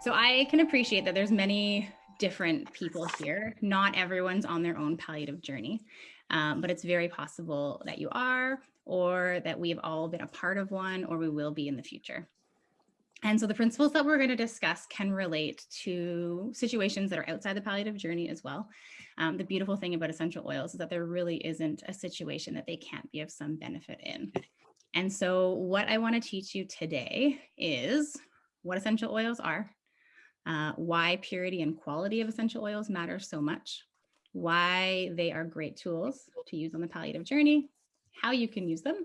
So I can appreciate that there's many different people here. Not everyone's on their own palliative journey, um, but it's very possible that you are, or that we've all been a part of one, or we will be in the future. And so the principles that we're going to discuss can relate to situations that are outside the palliative journey as well. Um, the beautiful thing about essential oils is that there really isn't a situation that they can't be of some benefit in. And so what I want to teach you today is what essential oils are, uh, why purity and quality of essential oils matter so much, why they are great tools to use on the palliative journey, how you can use them,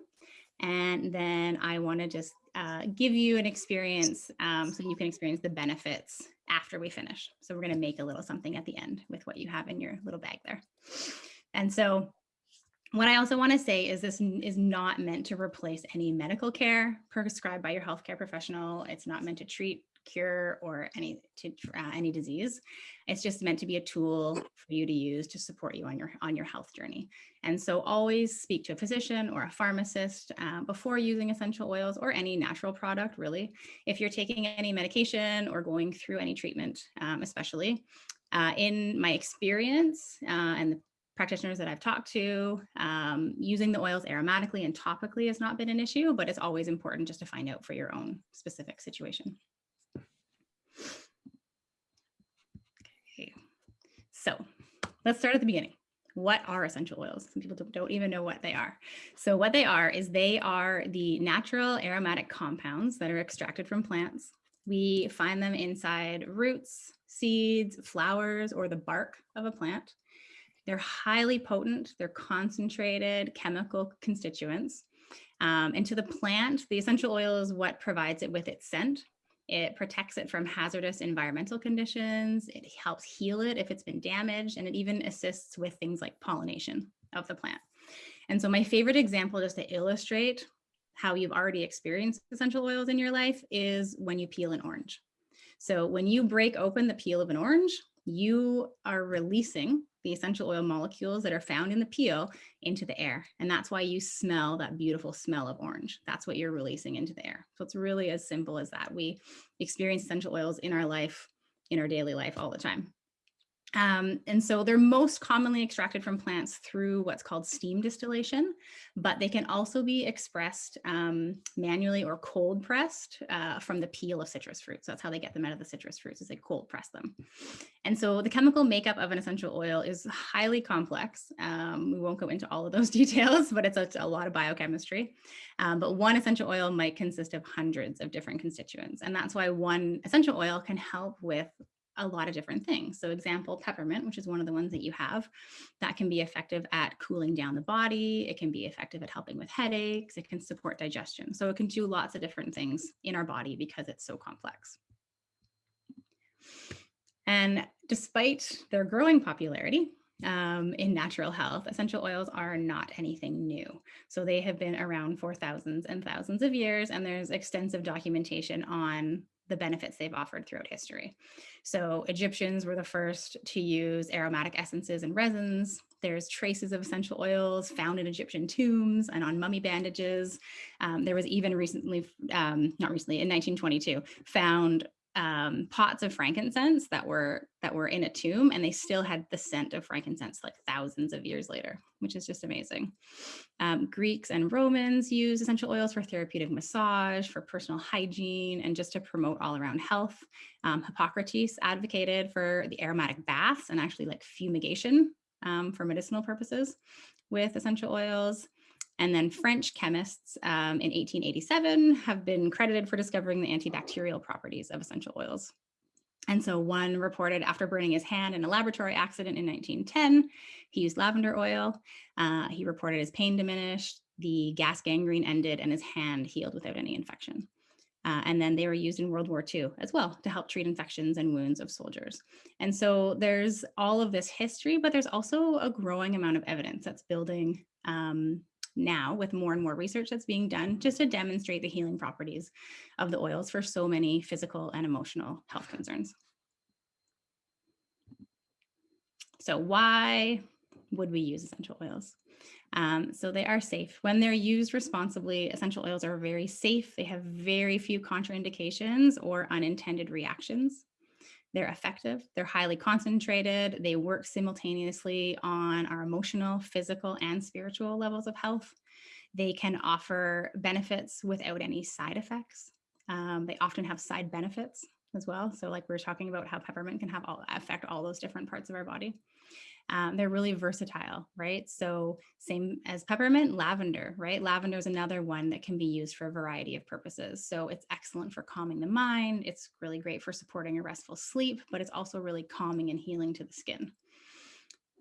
and then I want to just uh, give you an experience um, so you can experience the benefits after we finish. So we're going to make a little something at the end with what you have in your little bag there. And so what I also want to say is this is not meant to replace any medical care prescribed by your healthcare professional. It's not meant to treat cure or any to uh, any disease. It's just meant to be a tool for you to use to support you on your on your health journey. And so always speak to a physician or a pharmacist uh, before using essential oils or any natural product really. If you're taking any medication or going through any treatment, um, especially uh, in my experience uh, and the practitioners that I've talked to, um, using the oils aromatically and topically has not been an issue, but it's always important just to find out for your own specific situation. So let's start at the beginning. What are essential oils? Some people don't even know what they are. So what they are is they are the natural aromatic compounds that are extracted from plants. We find them inside roots, seeds, flowers, or the bark of a plant. They're highly potent, they're concentrated chemical constituents. Um, and to the plant, the essential oil is what provides it with its scent. It protects it from hazardous environmental conditions. It helps heal it if it's been damaged, and it even assists with things like pollination of the plant. And so my favorite example just to illustrate how you've already experienced essential oils in your life is when you peel an orange. So when you break open the peel of an orange, you are releasing the essential oil molecules that are found in the peel into the air. And that's why you smell that beautiful smell of orange. That's what you're releasing into the air. So it's really as simple as that. We experience essential oils in our life, in our daily life all the time. Um, and so they're most commonly extracted from plants through what's called steam distillation, but they can also be expressed um, manually or cold pressed uh, from the peel of citrus fruits. That's how they get them out of the citrus fruits is they cold press them. And so the chemical makeup of an essential oil is highly complex. Um, we won't go into all of those details, but it's a, a lot of biochemistry. Um, but one essential oil might consist of hundreds of different constituents. And that's why one essential oil can help with a lot of different things. So example, peppermint, which is one of the ones that you have, that can be effective at cooling down the body. It can be effective at helping with headaches. It can support digestion. So it can do lots of different things in our body because it's so complex. And despite their growing popularity, um, in natural health, essential oils are not anything new. So they have been around for thousands and thousands of years, and there's extensive documentation on the benefits they've offered throughout history. So Egyptians were the first to use aromatic essences and resins. There's traces of essential oils found in Egyptian tombs and on mummy bandages. Um, there was even recently, um, not recently, in 1922, found um, pots of frankincense that were that were in a tomb and they still had the scent of frankincense like thousands of years later, which is just amazing. Um, Greeks and Romans used essential oils for therapeutic massage, for personal hygiene, and just to promote all around health. Um, Hippocrates advocated for the aromatic baths and actually like fumigation um, for medicinal purposes with essential oils. And then French chemists um, in 1887 have been credited for discovering the antibacterial properties of essential oils. And so one reported after burning his hand in a laboratory accident in 1910, he used lavender oil. Uh, he reported his pain diminished, the gas gangrene ended, and his hand healed without any infection. Uh, and then they were used in World War II as well to help treat infections and wounds of soldiers. And so there's all of this history, but there's also a growing amount of evidence that's building um, now with more and more research that's being done just to demonstrate the healing properties of the oils for so many physical and emotional health concerns. So why would we use essential oils? Um, so they are safe. When they're used responsibly, essential oils are very safe. They have very few contraindications or unintended reactions. They're effective, they're highly concentrated, they work simultaneously on our emotional, physical, and spiritual levels of health. They can offer benefits without any side effects. Um, they often have side benefits as well. So like we are talking about how peppermint can have all affect all those different parts of our body. Um, they're really versatile, right? So same as peppermint, lavender, right? Lavender is another one that can be used for a variety of purposes. So it's excellent for calming the mind. It's really great for supporting a restful sleep, but it's also really calming and healing to the skin.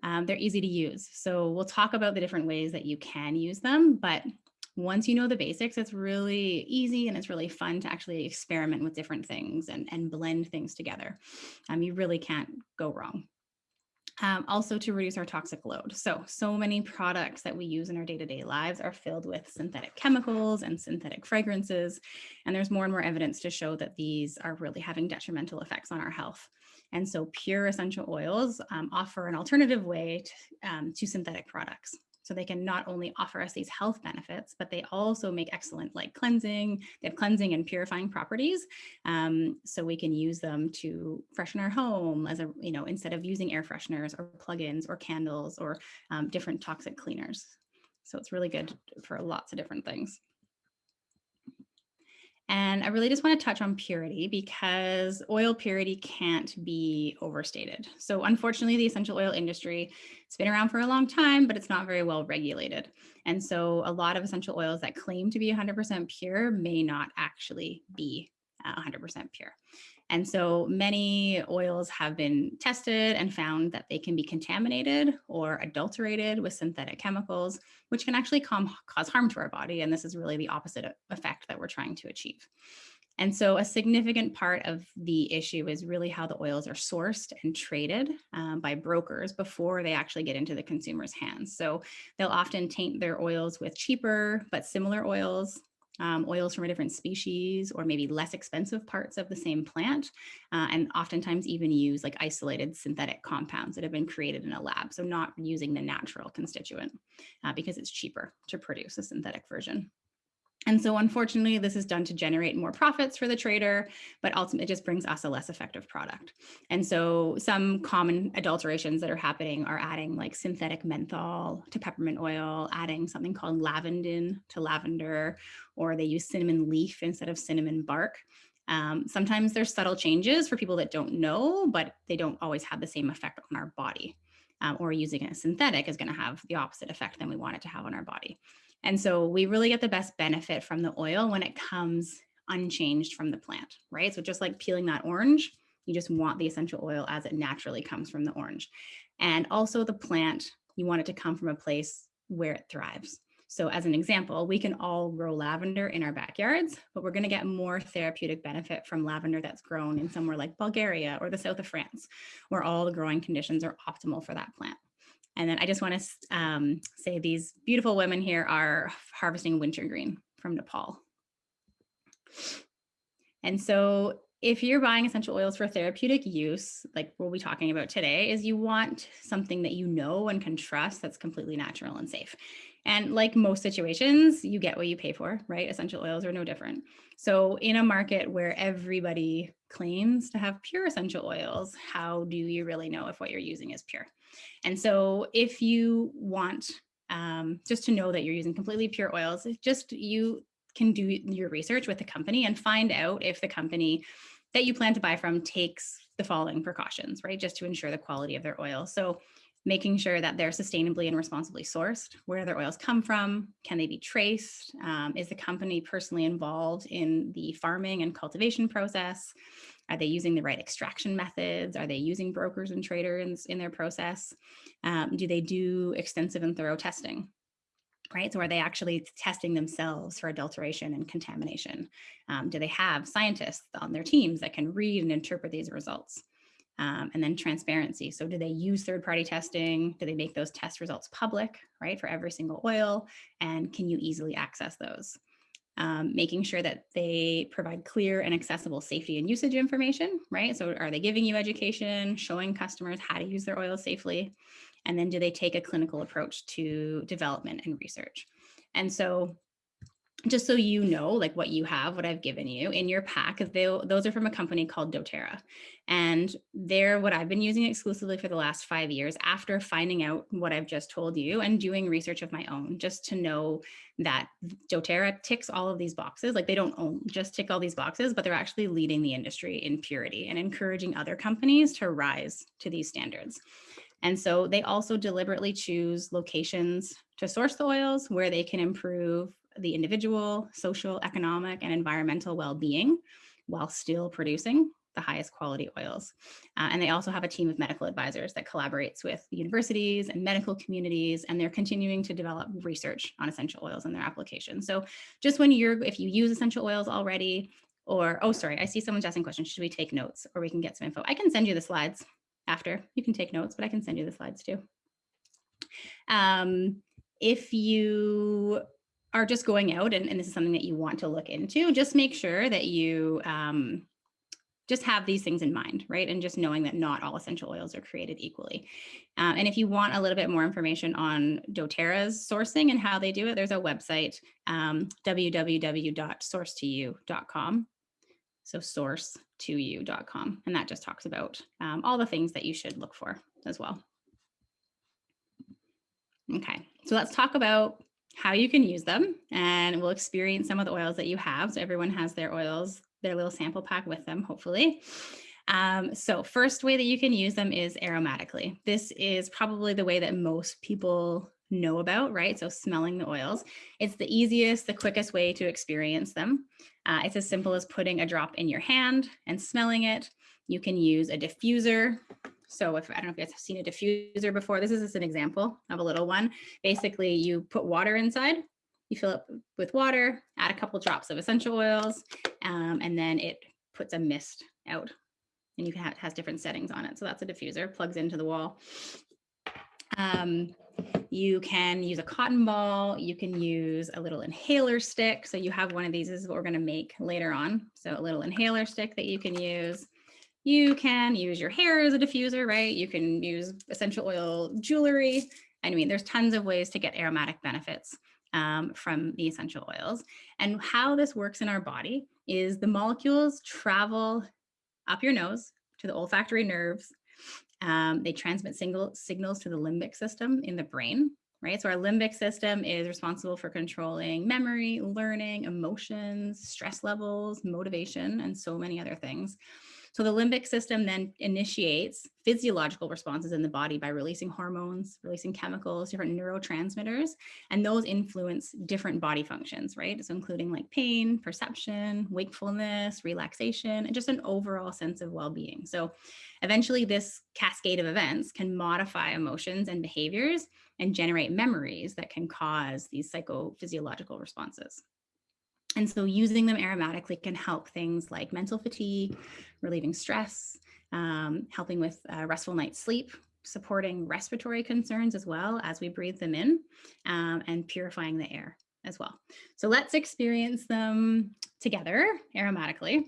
Um, they're easy to use. So we'll talk about the different ways that you can use them, but once you know the basics, it's really easy and it's really fun to actually experiment with different things and, and blend things together. Um, you really can't go wrong. Um, also to reduce our toxic load. So, so many products that we use in our day-to-day -day lives are filled with synthetic chemicals and synthetic fragrances. And there's more and more evidence to show that these are really having detrimental effects on our health. And so pure essential oils um, offer an alternative way to, um, to synthetic products. So they can not only offer us these health benefits, but they also make excellent like cleansing, they have cleansing and purifying properties. Um, so we can use them to freshen our home as a, you know, instead of using air fresheners or plugins or candles or um, different toxic cleaners. So it's really good for lots of different things. And I really just want to touch on purity because oil purity can't be overstated. So unfortunately, the essential oil industry, it's been around for a long time, but it's not very well regulated. And so a lot of essential oils that claim to be 100% pure may not actually be uh, 100% pure. And so many oils have been tested and found that they can be contaminated or adulterated with synthetic chemicals, which can actually cause harm to our body. And this is really the opposite effect that we're trying to achieve. And so a significant part of the issue is really how the oils are sourced and traded um, by brokers before they actually get into the consumer's hands. So they'll often taint their oils with cheaper but similar oils um, oils from a different species or maybe less expensive parts of the same plant, uh, and oftentimes even use like isolated synthetic compounds that have been created in a lab. So not using the natural constituent uh, because it's cheaper to produce a synthetic version. And so unfortunately, this is done to generate more profits for the trader, but ultimately it just brings us a less effective product. And so some common adulterations that are happening are adding like synthetic menthol to peppermint oil, adding something called lavandin to lavender, or they use cinnamon leaf instead of cinnamon bark. Um, sometimes there's subtle changes for people that don't know, but they don't always have the same effect on our body. Um, or using a synthetic is going to have the opposite effect than we want it to have on our body. And so we really get the best benefit from the oil when it comes unchanged from the plant, right? So just like peeling that orange, you just want the essential oil as it naturally comes from the orange. And also the plant, you want it to come from a place where it thrives. So as an example, we can all grow lavender in our backyards, but we're going to get more therapeutic benefit from lavender that's grown in somewhere like Bulgaria or the south of France, where all the growing conditions are optimal for that plant. And then I just want to um, say these beautiful women here are harvesting wintergreen from Nepal. And so if you're buying essential oils for therapeutic use, like we'll be talking about today, is you want something that you know and can trust that's completely natural and safe. And like most situations, you get what you pay for, right? Essential oils are no different. So in a market where everybody claims to have pure essential oils, how do you really know if what you're using is pure? And so if you want um, just to know that you're using completely pure oils, just you can do your research with the company and find out if the company that you plan to buy from takes the following precautions, right? Just to ensure the quality of their oil. So making sure that they're sustainably and responsibly sourced, where their oils come from, can they be traced? Um, is the company personally involved in the farming and cultivation process? Are they using the right extraction methods? Are they using brokers and traders in, their process? Um, do they do extensive and thorough testing? Right, so are they actually testing themselves for adulteration and contamination? Um, do they have scientists on their teams that can read and interpret these results? Um, and then transparency. So do they use third-party testing? Do they make those test results public, right, for every single oil? And can you easily access those? Um, making sure that they provide clear and accessible safety and usage information, right? So are they giving you education, showing customers how to use their oil safely? And then do they take a clinical approach to development and research? And so just so you know, like what you have, what I've given you in your pack, they, those are from a company called doTERRA. And they're what I've been using exclusively for the last five years after finding out what I've just told you and doing research of my own, just to know that doTERRA ticks all of these boxes. Like they don't own, just tick all these boxes, but they're actually leading the industry in purity and encouraging other companies to rise to these standards. And so they also deliberately choose locations to source the oils where they can improve the individual, social, economic, and environmental well-being while still producing the highest quality oils. Uh, and they also have a team of medical advisors that collaborates with universities and medical communities, and they're continuing to develop research on essential oils and their application. So just when you're, if you use essential oils already, or, oh, sorry, I see someone's asking questions. Should we take notes or we can get some info? I can send you the slides after. You can take notes, but I can send you the slides too. Um, if you are just going out and, and, this is something that you want to look into, just make sure that you um, just have these things in mind, right? And just knowing that not all essential oils are created equally. Um, and if you want a little bit more information on doTERRA's sourcing and how they do it, there's a website, um, www.source2u.com. So source to you.com. And that just talks about um, all the things that you should look for as well. Okay, so let's talk about how you can use them and we'll experience some of the oils that you have. So everyone has their oils, their little sample pack with them, hopefully. Um, so first way that you can use them is aromatically. This is probably the way that most people know about, right? So smelling the oils. It's the easiest, the quickest way to experience them. Uh, it's as simple as putting a drop in your hand and smelling it. You can use a diffuser so if I don't know if you guys have seen a diffuser before, this is just an example of a little one. Basically, you put water inside, you fill it with water, add a couple drops of essential oils, um, and then it puts a mist out. And you can have, it has different settings on it. So that's a diffuser, plugs into the wall. Um, you can use a cotton ball. You can use a little inhaler stick. So you have one of these. This is what we're going to make later on. So a little inhaler stick that you can use. You can use your hair as a diffuser, right? You can use essential oil jewelry. I mean, there's tons of ways to get aromatic benefits um, from the essential oils. And how this works in our body is the molecules travel up your nose to the olfactory nerves. Um, they transmit single signals to the limbic system in the brain, right? So our limbic system is responsible for controlling memory, learning, emotions, stress levels, motivation, and so many other things. So the limbic system then initiates physiological responses in the body by releasing hormones, releasing chemicals, different neurotransmitters, and those influence different body functions, right? So including like pain, perception, wakefulness, relaxation, and just an overall sense of well-being. So eventually this cascade of events can modify emotions and behaviors and generate memories that can cause these psychophysiological responses. And so using them aromatically can help things like mental fatigue, relieving stress, um, helping with uh, restful night's sleep, supporting respiratory concerns as well as we breathe them in, um, and purifying the air as well. So let's experience them together aromatically.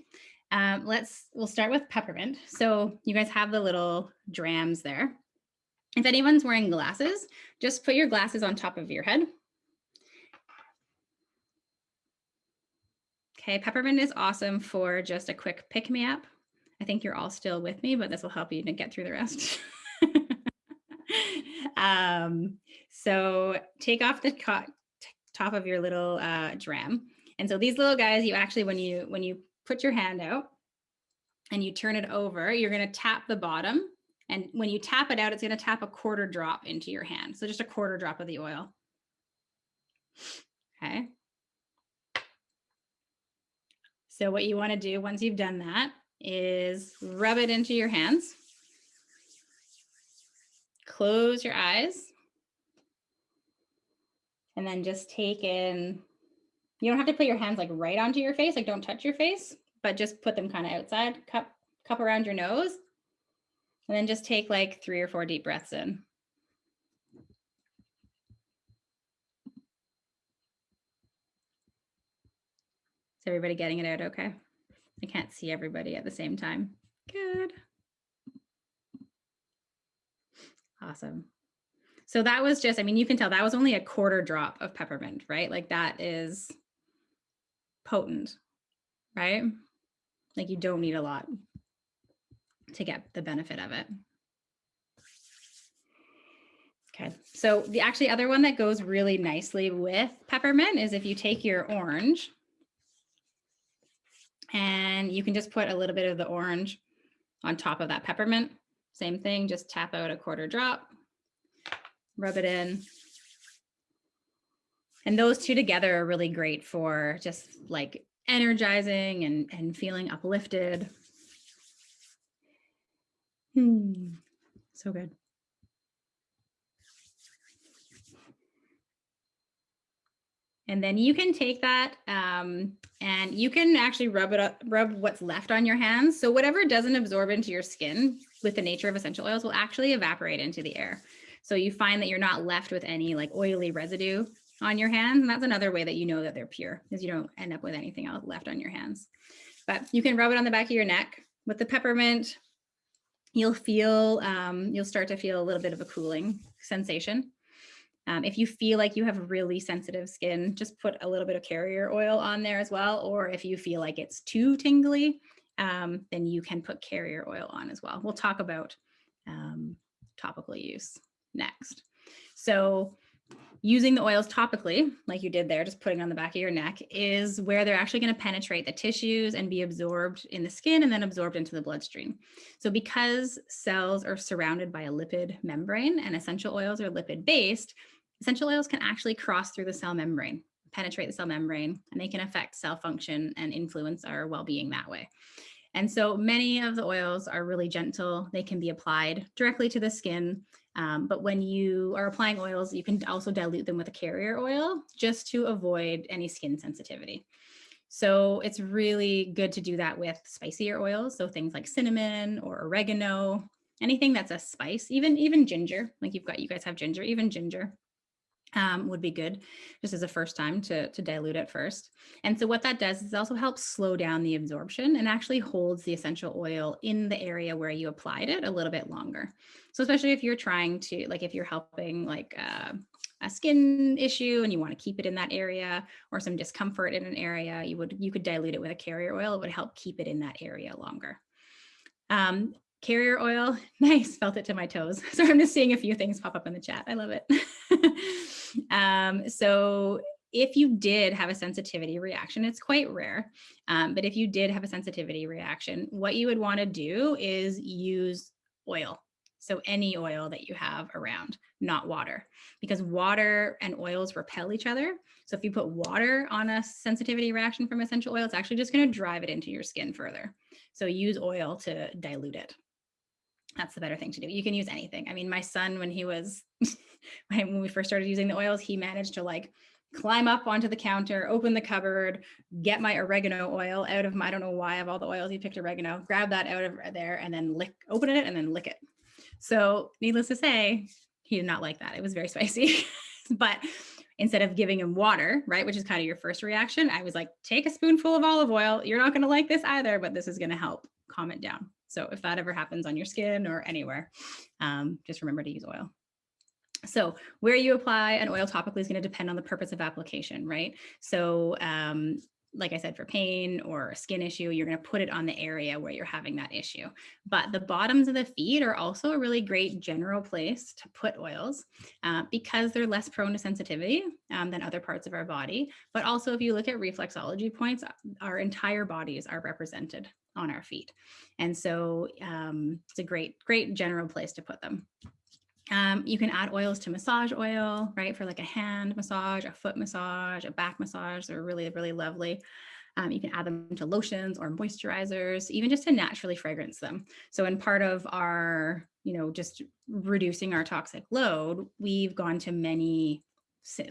Um, let's, we'll start with peppermint. So you guys have the little drams there. If anyone's wearing glasses, just put your glasses on top of your head Okay, peppermint is awesome for just a quick pick me up. I think you're all still with me, but this will help you to get through the rest. um, so take off the top of your little uh, dram. And so these little guys, you actually, when you when you put your hand out and you turn it over, you're going to tap the bottom. And when you tap it out, it's going to tap a quarter drop into your hand. So just a quarter drop of the oil. Okay. So what you want to do once you've done that is rub it into your hands. Close your eyes. And then just take in, you don't have to put your hands like right onto your face, like don't touch your face, but just put them kind of outside, cup, cup around your nose. And then just take like three or four deep breaths in. Everybody getting it out okay? I can't see everybody at the same time. Good. Awesome. So that was just, I mean, you can tell that was only a quarter drop of peppermint, right? Like that is potent, right? Like you don't need a lot to get the benefit of it. Okay, so the actually other one that goes really nicely with peppermint is if you take your orange and you can just put a little bit of the orange on top of that peppermint. Same thing, just tap out a quarter drop, rub it in. And those two together are really great for just like energizing and, and feeling uplifted. Hmm, so good. And then you can take that um, and you can actually rub it up, rub what's left on your hands. So whatever doesn't absorb into your skin with the nature of essential oils will actually evaporate into the air. So you find that you're not left with any like oily residue on your hands. And that's another way that you know that they're pure is you don't end up with anything else left on your hands. But you can rub it on the back of your neck with the peppermint. You'll feel, um, you'll start to feel a little bit of a cooling sensation. Um, if you feel like you have really sensitive skin, just put a little bit of carrier oil on there as well. Or if you feel like it's too tingly, um, then you can put carrier oil on as well. We'll talk about um, topical use next. So using the oils topically, like you did there, just putting on the back of your neck, is where they're actually going to penetrate the tissues and be absorbed in the skin and then absorbed into the bloodstream. So because cells are surrounded by a lipid membrane and essential oils are lipid based, essential oils can actually cross through the cell membrane, penetrate the cell membrane, and they can affect cell function and influence our well-being that way. And so many of the oils are really gentle. They can be applied directly to the skin. Um, but when you are applying oils, you can also dilute them with a carrier oil just to avoid any skin sensitivity. So it's really good to do that with spicier oils. So things like cinnamon or oregano, anything that's a spice, even, even ginger, like you've got, you guys have ginger, even ginger um, would be good just as a first time to, to dilute it first. And so what that does is also helps slow down the absorption and actually holds the essential oil in the area where you applied it a little bit longer. So especially if you're trying to, like if you're helping like uh, a skin issue and you want to keep it in that area or some discomfort in an area, you would you could dilute it with a carrier oil. It would help keep it in that area longer. Um, carrier oil, nice, felt it to my toes. So I'm just seeing a few things pop up in the chat. I love it. um, so if you did have a sensitivity reaction, it's quite rare, um, but if you did have a sensitivity reaction, what you would want to do is use oil. So any oil that you have around, not water, because water and oils repel each other. So if you put water on a sensitivity reaction from essential oil, it's actually just going to drive it into your skin further. So use oil to dilute it that's the better thing to do. You can use anything. I mean, my son, when he was, when we first started using the oils, he managed to like climb up onto the counter, open the cupboard, get my oregano oil out of my, I don't know why of all the oils, he picked oregano, grab that out of there and then lick, open it and then lick it. So needless to say, he did not like that. It was very spicy, but instead of giving him water, right, which is kind of your first reaction, I was like, take a spoonful of olive oil. You're not going to like this either, but this is going to help calm it down. So if that ever happens on your skin or anywhere, um, just remember to use oil. So where you apply an oil topically is going to depend on the purpose of application, right? So um, like I said, for pain or skin issue, you're going to put it on the area where you're having that issue. But the bottoms of the feet are also a really great general place to put oils uh, because they're less prone to sensitivity um, than other parts of our body. But also if you look at reflexology points, our entire bodies are represented on our feet. And so um, it's a great, great general place to put them. Um, you can add oils to massage oil, right? For like a hand massage, a foot massage, a back massage. They're really, really lovely. Um, you can add them to lotions or moisturizers, even just to naturally fragrance them. So in part of our, you know, just reducing our toxic load, we've gone to many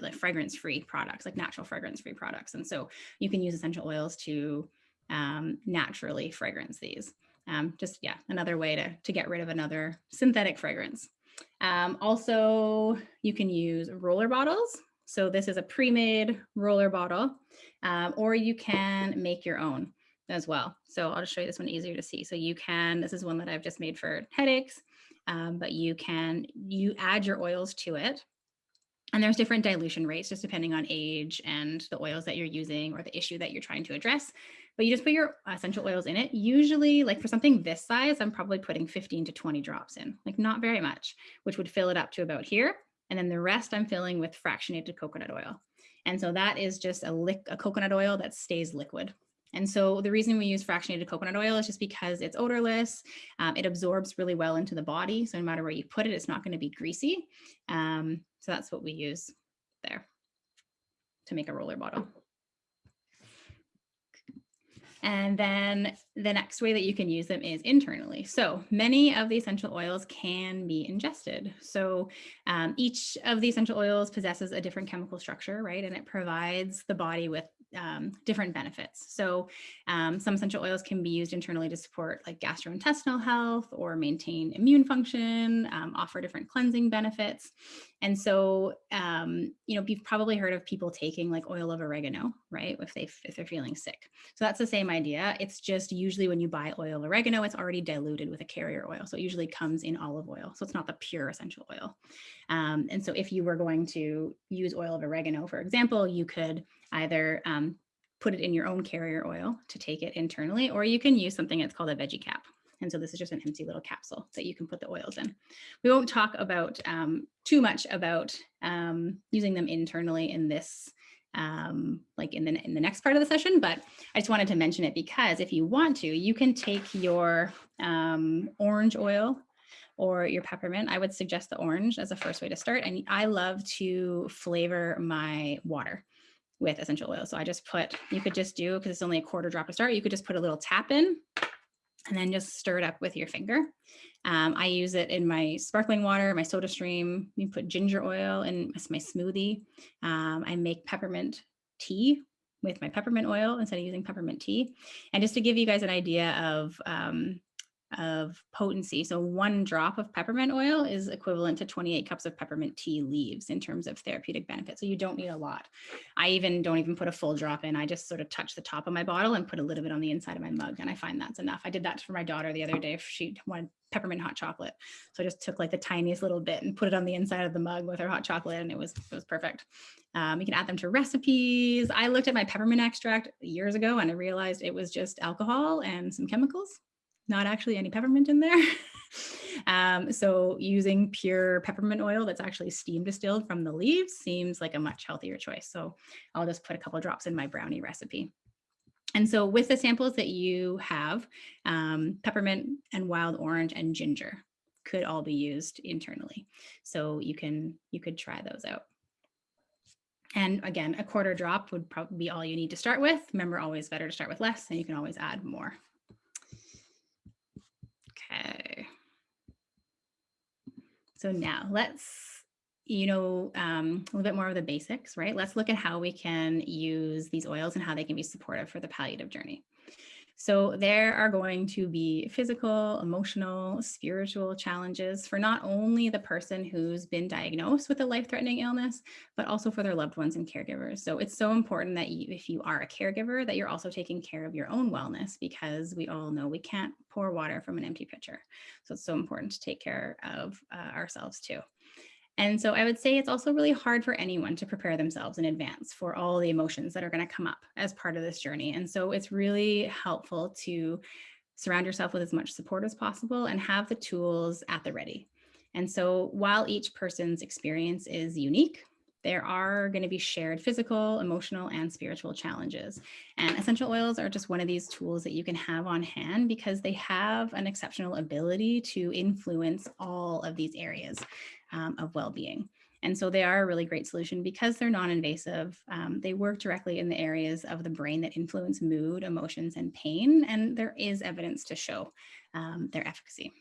like fragrance free products, like natural fragrance free products. And so you can use essential oils to um, naturally fragrance these. Um, just, yeah, another way to, to get rid of another synthetic fragrance. Um, also, you can use roller bottles So this is a pre-made roller bottle, um, or you can make your own as well. So I'll just show you this one easier to see. So you can, this is one that I've just made for headaches, um, but you can, you add your oils to it. And there's different dilution rates just depending on age and the oils that you're using or the issue that you're trying to address. But you just put your essential oils in it. Usually like for something this size, I'm probably putting 15 to 20 drops in, like not very much, which would fill it up to about here. And then the rest I'm filling with fractionated coconut oil. And so that is just a, lick, a coconut oil that stays liquid. And so the reason we use fractionated coconut oil is just because it's odorless. Um, it absorbs really well into the body. So no matter where you put it, it's not going to be greasy. Um, so that's what we use there to make a roller bottle. And then the next way that you can use them is internally. So many of the essential oils can be ingested. So um, each of the essential oils possesses a different chemical structure, right? And it provides the body with um, different benefits. So um, some essential oils can be used internally to support like gastrointestinal health or maintain immune function, um, offer different cleansing benefits. And so, um, you know, you've probably heard of people taking like oil of oregano, right? If, they, if they're feeling sick. So that's the same idea. It's just usually when you buy oil of oregano, it's already diluted with a carrier oil. So it usually comes in olive oil. So it's not the pure essential oil. Um, and so if you were going to use oil of oregano, for example, you could either um, put it in your own carrier oil to take it internally, or you can use something that's called a veggie cap. And so this is just an empty little capsule that you can put the oils in. We won't talk about um, too much about um, using them internally in this, um, like in the, in the next part of the session, but I just wanted to mention it because if you want to, you can take your um, orange oil or your peppermint. I would suggest the orange as a first way to start. And I love to flavor my water with essential oil. So I just put, you could just do, because it's only a quarter drop to start, you could just put a little tap in and then just stir it up with your finger. Um, I use it in my sparkling water, my soda stream. You put ginger oil in my smoothie. Um, I make peppermint tea with my peppermint oil instead of using peppermint tea. And just to give you guys an idea of um, of potency. So one drop of peppermint oil is equivalent to 28 cups of peppermint tea leaves in terms of therapeutic benefit. So you don't need a lot. I even don't even put a full drop in. I just sort of touch the top of my bottle and put a little bit on the inside of my mug. And I find that's enough. I did that for my daughter the other day if she wanted peppermint hot chocolate. So I just took like the tiniest little bit and put it on the inside of the mug with her hot chocolate and it was, it was perfect. Um, you can add them to recipes. I looked at my peppermint extract years ago and I realized it was just alcohol and some chemicals not actually any peppermint in there. um, so using pure peppermint oil that's actually steam distilled from the leaves seems like a much healthier choice. So I'll just put a couple drops in my brownie recipe. And so with the samples that you have, um, peppermint and wild orange and ginger could all be used internally. So you can you could try those out. And again, a quarter drop would probably be all you need to start with. Remember, always better to start with less, and you can always add more. So now let's, you know, um, a little bit more of the basics, right? Let's look at how we can use these oils and how they can be supportive for the palliative journey. So there are going to be physical, emotional, spiritual challenges for not only the person who's been diagnosed with a life-threatening illness, but also for their loved ones and caregivers. So it's so important that you, if you are a caregiver, that you're also taking care of your own wellness because we all know we can't pour water from an empty pitcher. So it's so important to take care of uh, ourselves too. And so I would say it's also really hard for anyone to prepare themselves in advance for all the emotions that are going to come up as part of this journey. And so it's really helpful to surround yourself with as much support as possible and have the tools at the ready. And so while each person's experience is unique, there are going to be shared physical, emotional, and spiritual challenges. And essential oils are just one of these tools that you can have on hand because they have an exceptional ability to influence all of these areas um, of well-being. And so they are a really great solution because they're non-invasive. Um, they work directly in the areas of the brain that influence mood, emotions, and pain. And there is evidence to show um, their efficacy.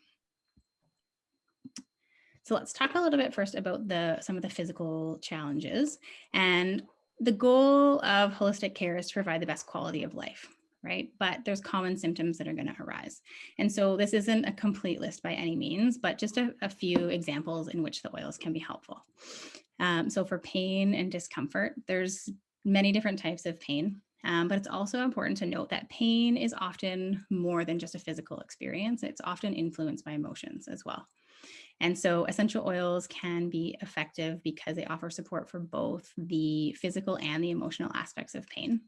So let's talk a little bit first about the some of the physical challenges. And the goal of holistic care is to provide the best quality of life right? But there's common symptoms that are going to arise. And so this isn't a complete list by any means, but just a, a few examples in which the oils can be helpful. Um, so for pain and discomfort, there's many different types of pain. Um, but it's also important to note that pain is often more than just a physical experience. It's often influenced by emotions as well. And so essential oils can be effective because they offer support for both the physical and the emotional aspects of pain.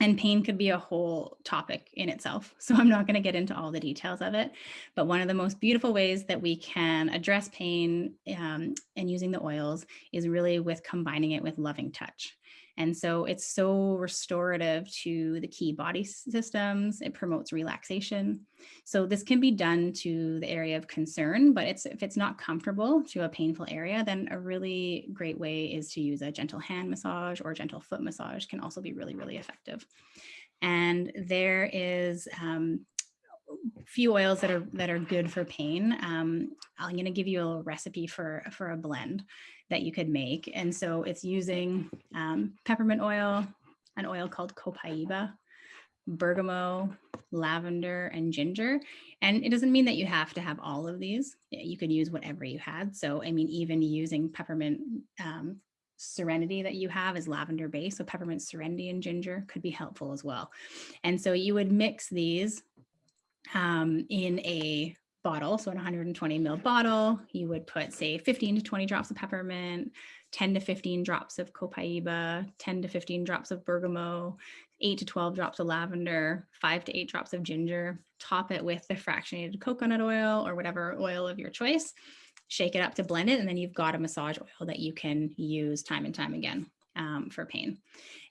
And pain could be a whole topic in itself. So I'm not going to get into all the details of it. But one of the most beautiful ways that we can address pain um, and using the oils is really with combining it with loving touch. And so it's so restorative to the key body systems. It promotes relaxation. So this can be done to the area of concern, but it's if it's not comfortable to a painful area, then a really great way is to use a gentle hand massage or gentle foot massage can also be really, really effective. And there is um, few oils that are that are good for pain. Um, I'm going to give you a recipe for for a blend that you could make. And so it's using um, peppermint oil, an oil called copaiba, bergamot, lavender, and ginger. And it doesn't mean that you have to have all of these. You could use whatever you had. So, I mean, even using peppermint um, Serenity that you have is lavender based. So peppermint Serenity and ginger could be helpful as well. And so you would mix these um, in a bottle, so in 120 ml bottle, you would put say 15 to 20 drops of peppermint, 10 to 15 drops of copaiba, 10 to 15 drops of bergamot, 8 to 12 drops of lavender, 5 to 8 drops of ginger, top it with the fractionated coconut oil or whatever oil of your choice, shake it up to blend it, and then you've got a massage oil that you can use time and time again um, for pain.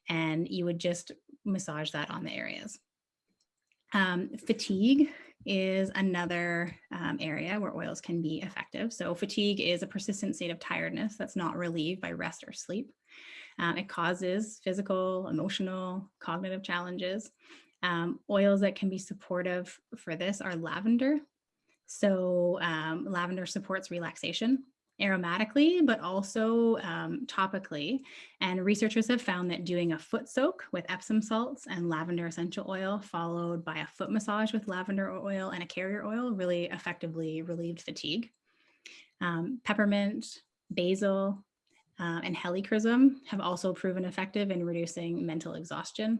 And you would just massage that on the areas. Um, fatigue is another um, area where oils can be effective. So fatigue is a persistent state of tiredness that's not relieved by rest or sleep. Um, it causes physical, emotional, cognitive challenges. Um, oils that can be supportive for this are lavender. So um, lavender supports relaxation aromatically, but also um, topically. And researchers have found that doing a foot soak with Epsom salts and lavender essential oil, followed by a foot massage with lavender oil and a carrier oil, really effectively relieved fatigue. Um, peppermint, basil, uh, and helichrysum have also proven effective in reducing mental exhaustion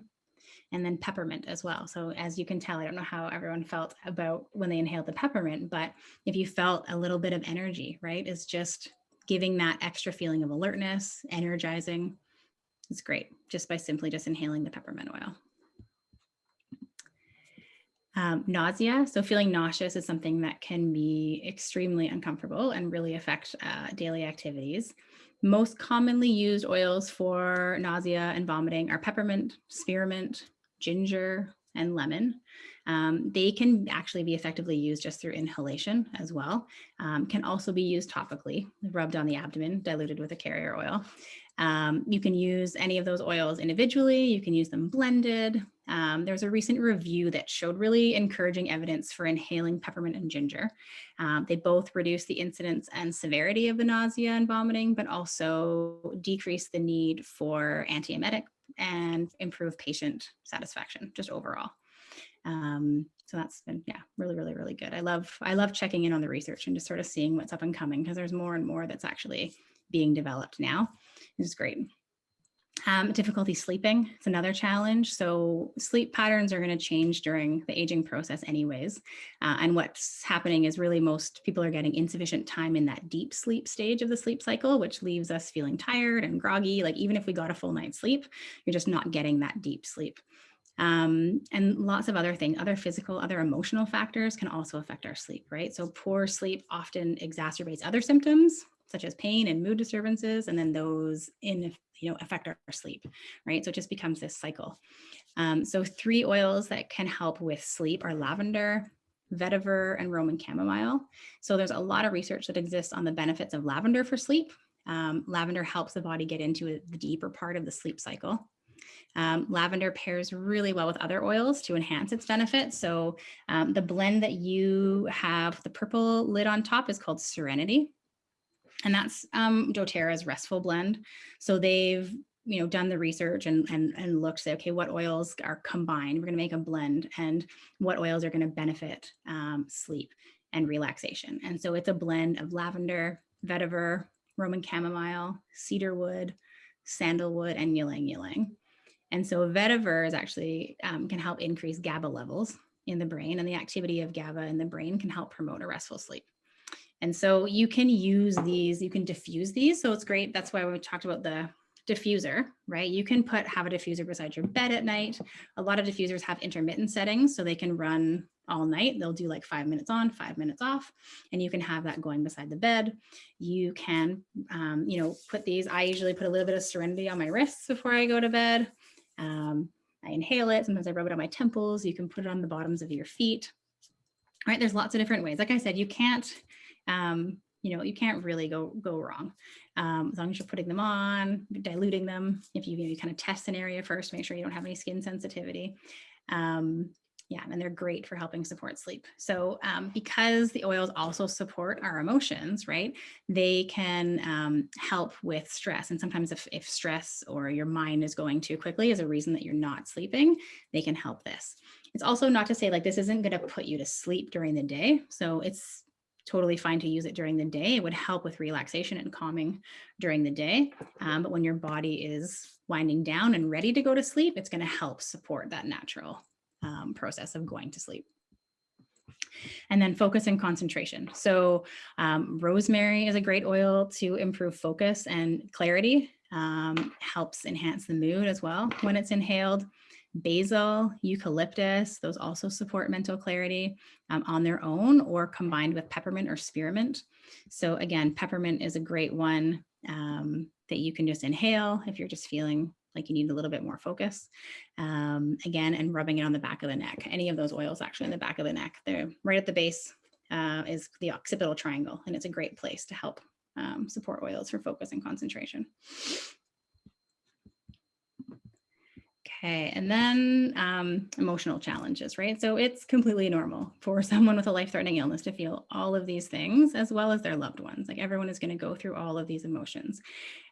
and then peppermint as well. So as you can tell, I don't know how everyone felt about when they inhaled the peppermint, but if you felt a little bit of energy, right, is just giving that extra feeling of alertness, energizing. It's great just by simply just inhaling the peppermint oil. Um, nausea, so feeling nauseous is something that can be extremely uncomfortable and really affect uh, daily activities. Most commonly used oils for nausea and vomiting are peppermint, spearmint, ginger, and lemon. Um, they can actually be effectively used just through inhalation as well. Um, can also be used topically, rubbed on the abdomen, diluted with a carrier oil. Um, you can use any of those oils individually. You can use them blended. Um, there was a recent review that showed really encouraging evidence for inhaling peppermint and ginger. Um, they both reduce the incidence and severity of the nausea and vomiting, but also decrease the need for antiemetic and improve patient satisfaction just overall. Um, so that's been, yeah, really, really, really good. I love, I love checking in on the research and just sort of seeing what's up and coming because there's more and more that's actually being developed now. It's great. Um, difficulty sleeping, it's another challenge. So sleep patterns are going to change during the aging process anyways. Uh, and what's happening is really most people are getting insufficient time in that deep sleep stage of the sleep cycle, which leaves us feeling tired and groggy. Like even if we got a full night's sleep, you're just not getting that deep sleep. Um, and lots of other things, other physical, other emotional factors can also affect our sleep, right? So poor sleep often exacerbates other symptoms such as pain and mood disturbances, and then those in you know affect our sleep, right? So it just becomes this cycle. Um, so three oils that can help with sleep are lavender, vetiver, and Roman chamomile. So there's a lot of research that exists on the benefits of lavender for sleep. Um, lavender helps the body get into the deeper part of the sleep cycle. Um, lavender pairs really well with other oils to enhance its benefits. So um, the blend that you have, the purple lid on top is called Serenity. And that's um, doTERRA's restful blend. So they've you know, done the research and, and, and looked, say, okay, what oils are combined? We're going to make a blend and what oils are going to benefit um, sleep and relaxation. And so it's a blend of lavender, vetiver, Roman chamomile, cedarwood, sandalwood, and ylang ylang. And so vetiver is actually um, can help increase GABA levels in the brain and the activity of GABA in the brain can help promote a restful sleep. And so you can use these, you can diffuse these. So it's great. That's why we talked about the diffuser, right? You can put have a diffuser beside your bed at night. A lot of diffusers have intermittent settings so they can run all night. They'll do like five minutes on, five minutes off, and you can have that going beside the bed. You can, um, you know, put these, I usually put a little bit of Serenity on my wrists before I go to bed. Um, I inhale it. Sometimes I rub it on my temples. You can put it on the bottoms of your feet. All right, there's lots of different ways. Like I said, you can't, um, you know, you can't really go go wrong um, as long as you're putting them on, diluting them. If you, you kind of test an area first, make sure you don't have any skin sensitivity. Um, yeah, and they're great for helping support sleep. So um, because the oils also support our emotions, right, they can um, help with stress. And sometimes if, if stress or your mind is going too quickly is a reason that you're not sleeping, they can help this. It's also not to say like this isn't going to put you to sleep during the day. So it's totally fine to use it during the day. It would help with relaxation and calming during the day. Um, but when your body is winding down and ready to go to sleep, it's going to help support that natural um, process of going to sleep. And then focus and concentration. So um, rosemary is a great oil to improve focus and clarity, um, helps enhance the mood as well when it's inhaled. Basil, eucalyptus, those also support mental clarity um, on their own or combined with peppermint or spearmint. So again, peppermint is a great one um, that you can just inhale if you're just feeling like you need a little bit more focus. Um, again, and rubbing it on the back of the neck. Any of those oils actually in the back of the neck. They're right at the base uh, is the occipital triangle, and it's a great place to help um, support oils for focus and concentration. Okay, and then um, emotional challenges, right? So it's completely normal for someone with a life-threatening illness to feel all of these things as well as their loved ones. Like everyone is going to go through all of these emotions.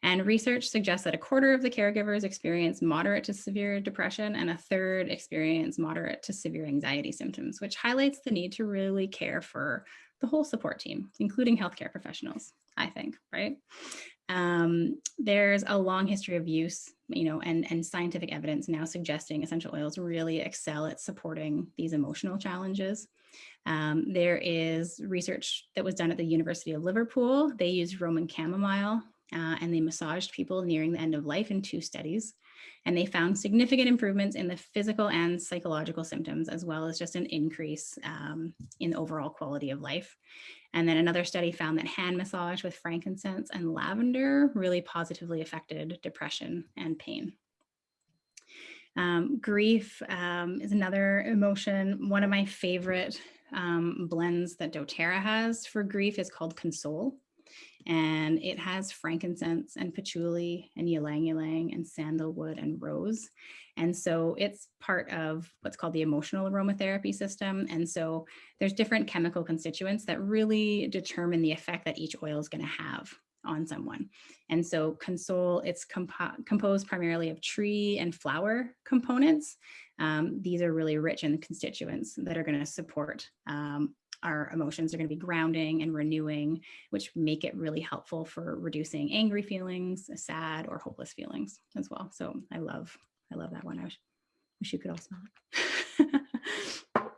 And research suggests that a quarter of the caregivers experience moderate to severe depression and a third experience moderate to severe anxiety symptoms, which highlights the need to really care for the whole support team, including healthcare professionals, I think, right? Um, there's a long history of use, you know, and, and scientific evidence now suggesting essential oils really excel at supporting these emotional challenges. Um, there is research that was done at the University of Liverpool. They used Roman chamomile uh, and they massaged people nearing the end of life in two studies. And they found significant improvements in the physical and psychological symptoms, as well as just an increase um, in overall quality of life. And then another study found that hand massage with frankincense and lavender really positively affected depression and pain. Um, grief um, is another emotion. One of my favorite um, blends that doTERRA has for grief is called Console and it has frankincense and patchouli and ylang ylang and sandalwood and rose. And so it's part of what's called the emotional aromatherapy system. And so there's different chemical constituents that really determine the effect that each oil is going to have on someone. And so console, it's compo composed primarily of tree and flower components. Um, these are really rich in constituents that are going to support um, our emotions are going to be grounding and renewing, which make it really helpful for reducing angry feelings, sad or hopeless feelings as well. So I love, I love that one. I wish, you could all smell it.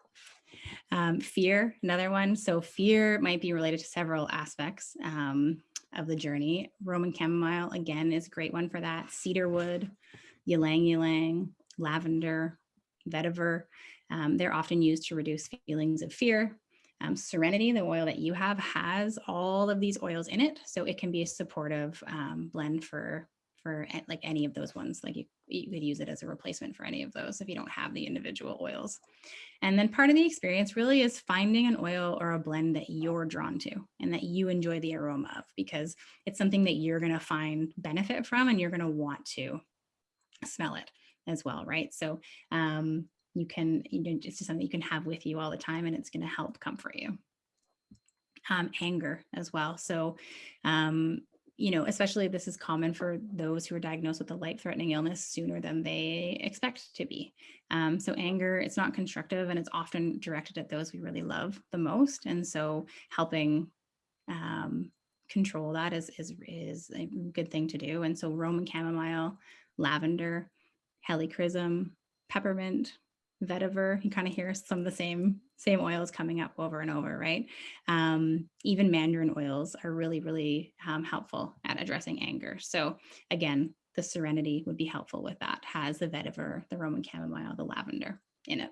um, fear, another one. So fear might be related to several aspects um, of the journey. Roman chamomile, again, is a great one for that. Cedarwood, ylang ylang, lavender, vetiver. Um, they're often used to reduce feelings of fear, um, Serenity, the oil that you have, has all of these oils in it. So it can be a supportive um, blend for for like any of those ones. Like you, you could use it as a replacement for any of those if you don't have the individual oils. And then part of the experience really is finding an oil or a blend that you're drawn to and that you enjoy the aroma of because it's something that you're going to find benefit from and you're going to want to smell it as well, right? So um, you can, you know, it's just something you can have with you all the time and it's going to help comfort you. Um, anger as well. So um, you know, especially this is common for those who are diagnosed with a life threatening illness sooner than they expect to be. Um, so anger, it's not constructive and it's often directed at those we really love the most. And so helping um, control that is, is, is a good thing to do. And so Roman chamomile, lavender, helichrysum, peppermint, vetiver, you kind of hear some of the same same oils coming up over and over, right? Um, even mandarin oils are really, really um, helpful at addressing anger. So again, the serenity would be helpful with that, has the vetiver, the Roman chamomile, the lavender in it.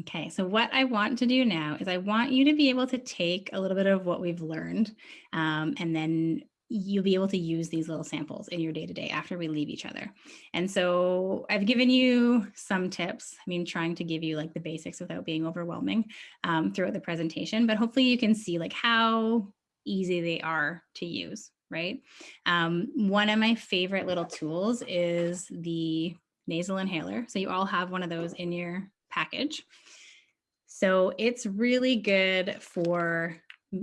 Okay, so what I want to do now is I want you to be able to take a little bit of what we've learned um, and then you'll be able to use these little samples in your day to day after we leave each other. And so I've given you some tips. I mean, trying to give you like the basics without being overwhelming um, throughout the presentation, but hopefully you can see like how easy they are to use, right? Um, one of my favorite little tools is the nasal inhaler. So you all have one of those in your package. So it's really good for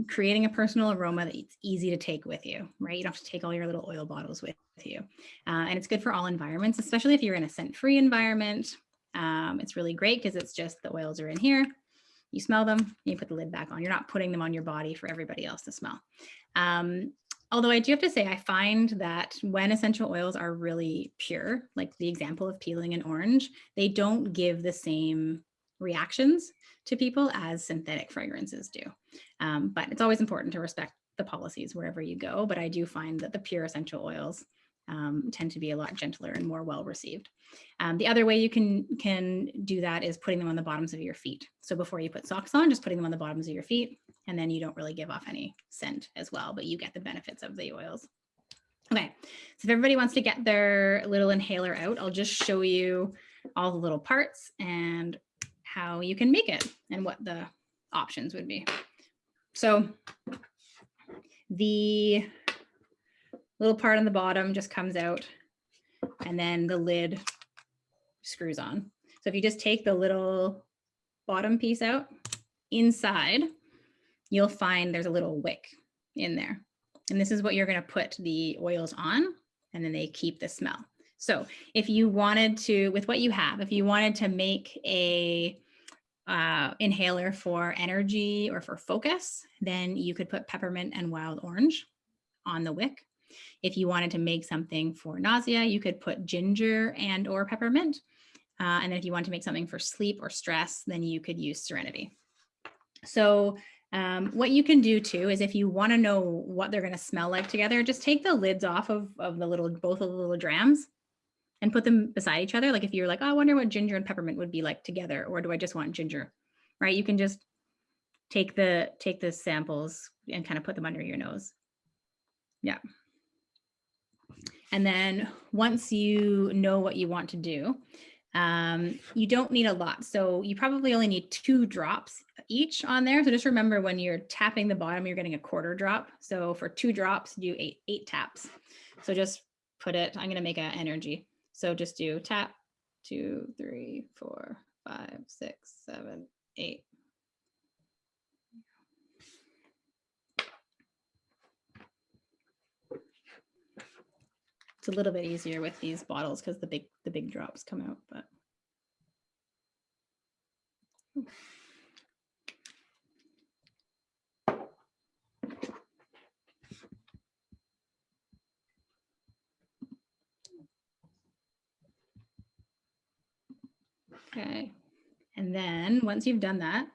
creating a personal aroma that's easy to take with you, right? You don't have to take all your little oil bottles with you. Uh, and it's good for all environments, especially if you're in a scent-free environment. Um, it's really great because it's just the oils are in here. You smell them, you put the lid back on. You're not putting them on your body for everybody else to smell. Um, although I do have to say, I find that when essential oils are really pure, like the example of peeling an orange, they don't give the same reactions to people as synthetic fragrances do. Um, but it's always important to respect the policies wherever you go. But I do find that the pure essential oils um, tend to be a lot gentler and more well received. Um, the other way you can can do that is putting them on the bottoms of your feet. So before you put socks on, just putting them on the bottoms of your feet, and then you don't really give off any scent as well, but you get the benefits of the oils. Okay, so if everybody wants to get their little inhaler out, I'll just show you all the little parts and how you can make it and what the options would be. So the little part on the bottom just comes out and then the lid screws on. So if you just take the little bottom piece out inside, you'll find there's a little wick in there. And this is what you're going to put the oils on and then they keep the smell. So if you wanted to, with what you have, if you wanted to make a uh, inhaler for energy or for focus, then you could put peppermint and wild orange on the wick. If you wanted to make something for nausea, you could put ginger and or peppermint. Uh, and if you want to make something for sleep or stress, then you could use serenity. So um, what you can do too is if you want to know what they're going to smell like together, just take the lids off of, of the little, both of the little drams and put them beside each other. Like if you're like, oh, I wonder what ginger and peppermint would be like together, or do I just want ginger, right? You can just take the, take the samples and kind of put them under your nose. Yeah. And then once you know what you want to do, um, you don't need a lot. So you probably only need two drops each on there. So just remember when you're tapping the bottom, you're getting a quarter drop. So for two drops, do eight, eight taps. So just put it, I'm gonna make an energy. So just do tap, two, three, four, five, six, seven, eight. It's a little bit easier with these bottles because the big the big drops come out, but. Okay. And then once you've done that,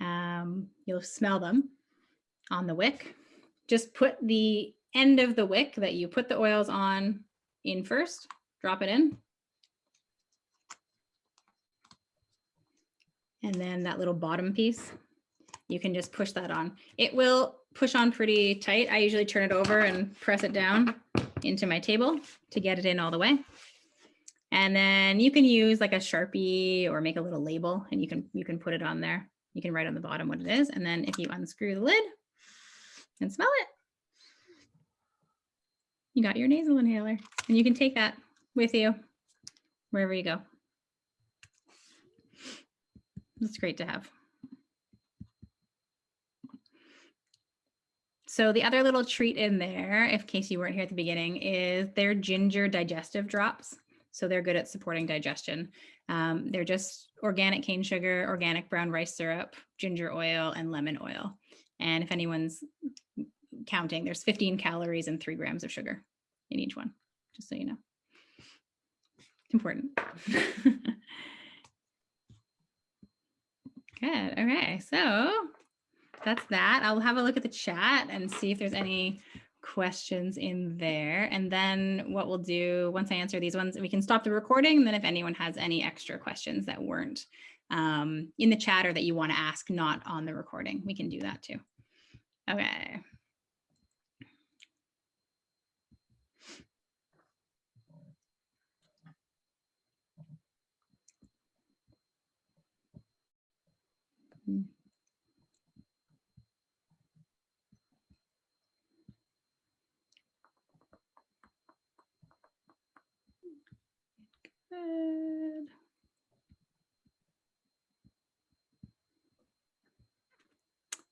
um, you'll smell them on the wick. Just put the end of the wick that you put the oils on in first, drop it in. And then that little bottom piece, you can just push that on. It will push on pretty tight. I usually turn it over and press it down into my table to get it in all the way. And then you can use like a Sharpie or make a little label and you can you can put it on there. You can write on the bottom what it is. And then if you unscrew the lid and smell it, you got your nasal inhaler and you can take that with you wherever you go. It's great to have. So the other little treat in there, in case you weren't here at the beginning, is their ginger digestive drops. So they're good at supporting digestion. Um, they're just organic cane sugar, organic brown rice syrup, ginger oil, and lemon oil. And if anyone's counting, there's 15 calories and three grams of sugar in each one, just so you know. Important. Good. Okay. So that's that. I'll have a look at the chat and see if there's any questions in there. And then what we'll do once I answer these ones, we can stop the recording. And then if anyone has any extra questions that weren't um, in the chat or that you want to ask not on the recording, we can do that too. Okay.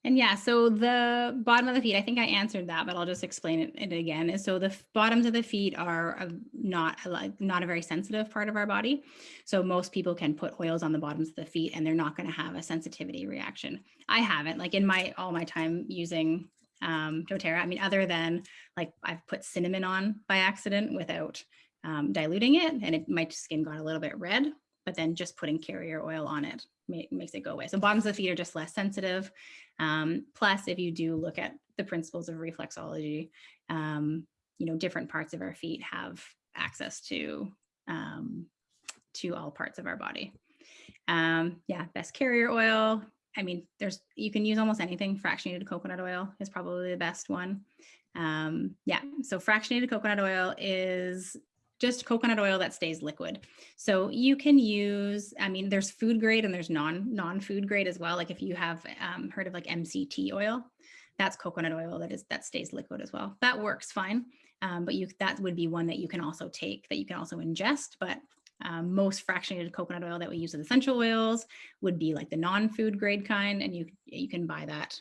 And yeah, so the bottom of the feet, I think I answered that, but I'll just explain it, it again. So the bottoms of the feet are a, not like not a very sensitive part of our body. So most people can put oils on the bottoms of the feet and they're not going to have a sensitivity reaction. I haven't like in my all my time using um, doTERRA. I mean, other than like I've put cinnamon on by accident without um, diluting it and it, my skin got a little bit red, but then just putting carrier oil on it makes it go away. So bottoms of the feet are just less sensitive. Um, plus, if you do look at the principles of reflexology, um, you know, different parts of our feet have access to, um, to all parts of our body. Um, yeah, best carrier oil. I mean, there's, you can use almost anything. Fractionated coconut oil is probably the best one. Um, yeah, so fractionated coconut oil is just coconut oil that stays liquid. So you can use, I mean, there's food grade and there's non non-food grade as well. Like if you have um, heard of like MCT oil, that's coconut oil that is that stays liquid as well. That works fine. Um, but you that would be one that you can also take that you can also ingest. But um, most fractionated coconut oil that we use as essential oils would be like the non-food grade kind, and you you can buy that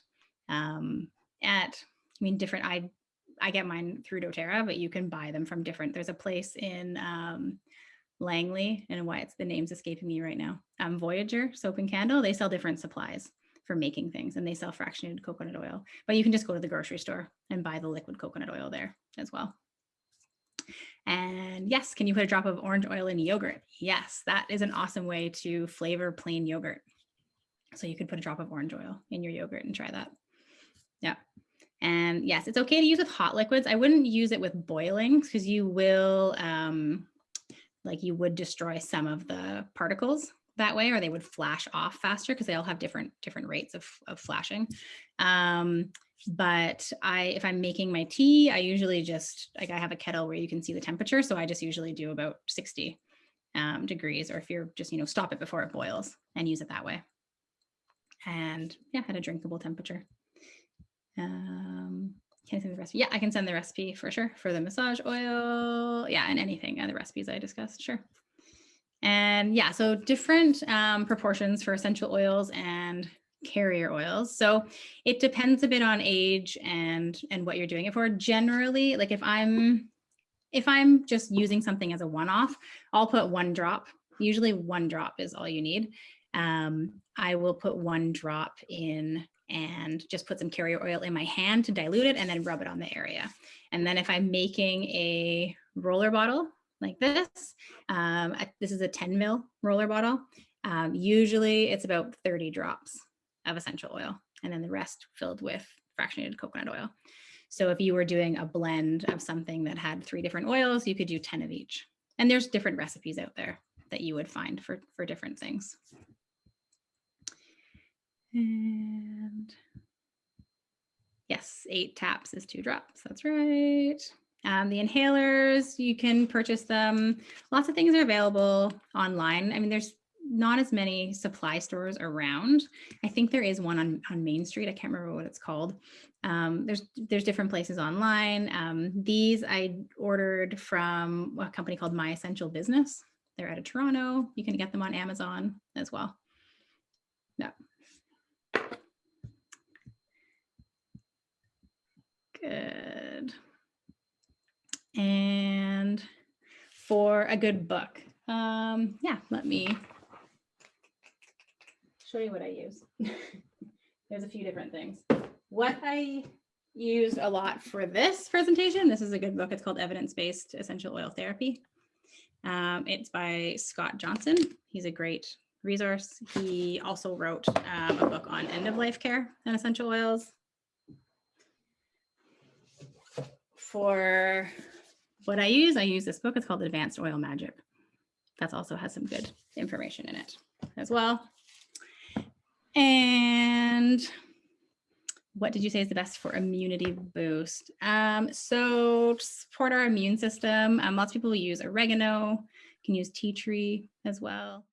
um, at I mean different. I I get mine through doTERRA, but you can buy them from different. There's a place in um, Langley and why it's the name's escaping me right now. Um, Voyageur Soap and Candle, they sell different supplies for making things and they sell fractionated coconut oil, but you can just go to the grocery store and buy the liquid coconut oil there as well. And yes, can you put a drop of orange oil in yogurt? Yes, that is an awesome way to flavor plain yogurt. So you could put a drop of orange oil in your yogurt and try that. Yeah. And yes, it's okay to use with hot liquids. I wouldn't use it with boiling because you will, um, like you would destroy some of the particles that way, or they would flash off faster because they all have different different rates of, of flashing. Um, but I, if I'm making my tea, I usually just, like I have a kettle where you can see the temperature. So I just usually do about 60 um, degrees, or if you're just, you know, stop it before it boils and use it that way. And yeah, at a drinkable temperature. Um, can I send the recipe? Yeah, I can send the recipe for sure for the massage oil. Yeah, and anything, other recipes I discussed, sure. And yeah, so different um, proportions for essential oils and carrier oils. So it depends a bit on age and and what you're doing it for. Generally, like if I'm if I'm just using something as a one-off, I'll put one drop. Usually one drop is all you need. Um, I will put one drop in and just put some carrier oil in my hand to dilute it and then rub it on the area. And then if I'm making a roller bottle like this, um, this is a 10 mil roller bottle. Um, usually it's about 30 drops of essential oil and then the rest filled with fractionated coconut oil. So if you were doing a blend of something that had three different oils, you could do 10 of each. And there's different recipes out there that you would find for, for different things. And yes, eight taps is two drops. That's right. Um, the inhalers, you can purchase them. Lots of things are available online. I mean, there's not as many supply stores around. I think there is one on, on Main Street. I can't remember what it's called. Um, there's there's different places online. Um, these I ordered from a company called My Essential Business. They're out of Toronto. You can get them on Amazon as well. Yeah. Good. And for a good book, um, yeah, let me show you what I use. There's a few different things. What I used a lot for this presentation, this is a good book. It's called Evidence-Based Essential Oil Therapy. Um, it's by Scott Johnson. He's a great resource. He also wrote um, a book on end-of-life care and essential oils. For what I use, I use this book. It's called Advanced Oil Magic. That also has some good information in it as well. And what did you say is the best for immunity boost? Um, so to support our immune system, um, lots of people use oregano, can use tea tree as well.